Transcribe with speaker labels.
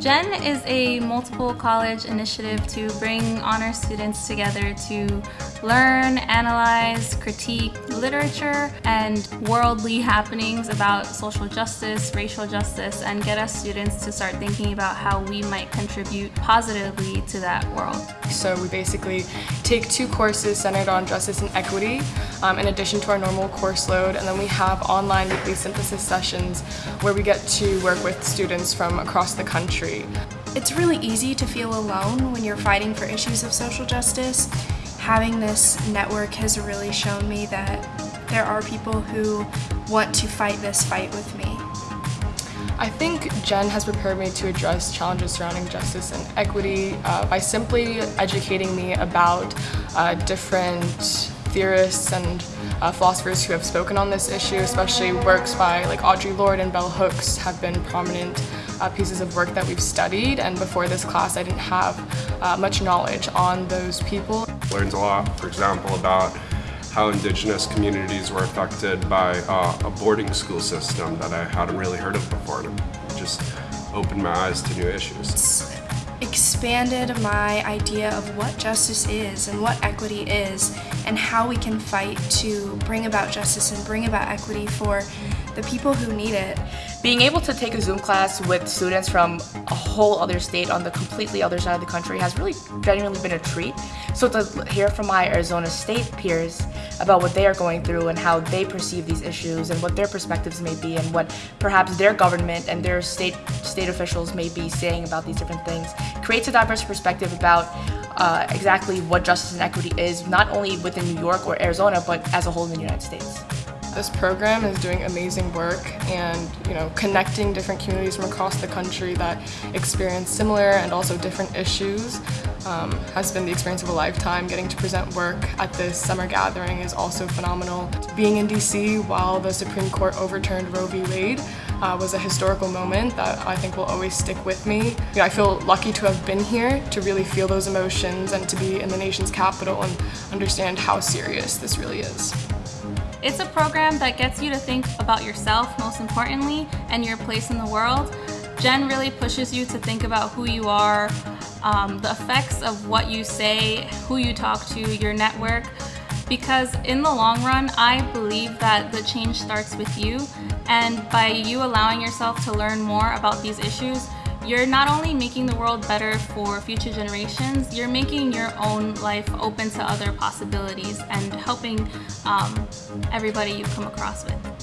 Speaker 1: GEN is a multiple college initiative to bring honor students together to learn, analyze, critique literature and worldly happenings about social justice, racial justice, and get us students to start thinking about how we might contribute positively to that world.
Speaker 2: So we basically take two courses centered on justice and equity um, in addition to our normal course load and then we have online weekly synthesis sessions where we get to work with students from across the country.
Speaker 3: It's really easy to feel alone when you're fighting for issues of social justice. Having this network has really shown me that there are people who want to fight this fight with me.
Speaker 2: I think Gen has prepared me to address challenges surrounding justice and equity uh, by simply educating me about uh, different theorists and uh, philosophers who have spoken on this issue, especially works by like Audre Lorde and Bell Hooks have been prominent uh, pieces of work that we've studied and before this class I didn't have uh, much knowledge on those people.
Speaker 4: Learned a lot, for example, about how indigenous communities were affected by uh, a boarding school system that I hadn't really heard of before and it just opened my eyes to new issues
Speaker 3: expanded my idea of what justice is and what equity is and how we can fight to bring about justice and bring about equity for the people who need it.
Speaker 5: Being able to take a Zoom class with students from a whole other state on the completely other side of the country has really genuinely been a treat. So to hear from my Arizona State peers about what they are going through and how they perceive these issues and what their perspectives may be and what perhaps their government and their state state officials may be saying about these different things creates a diverse perspective about uh, exactly what justice and equity is, not only within New York or Arizona, but as a whole in the United States.
Speaker 2: This program is doing amazing work and you know connecting different communities from across the country that experience similar and also different issues um, has been the experience of a lifetime. Getting to present work at this summer gathering is also phenomenal. Being in DC while the Supreme Court overturned Roe v. Wade uh, was a historical moment that I think will always stick with me. You know, I feel lucky to have been here to really feel those emotions and to be in the nation's capital and understand how serious this really is.
Speaker 1: It's a program that gets you to think about yourself, most importantly, and your place in the world. Gen really pushes you to think about who you are, um, the effects of what you say, who you talk to, your network, because in the long run, I believe that the change starts with you, and by you allowing yourself to learn more about these issues, you're not only making the world better for future generations, you're making your own life open to other possibilities and helping um, everybody you come across with.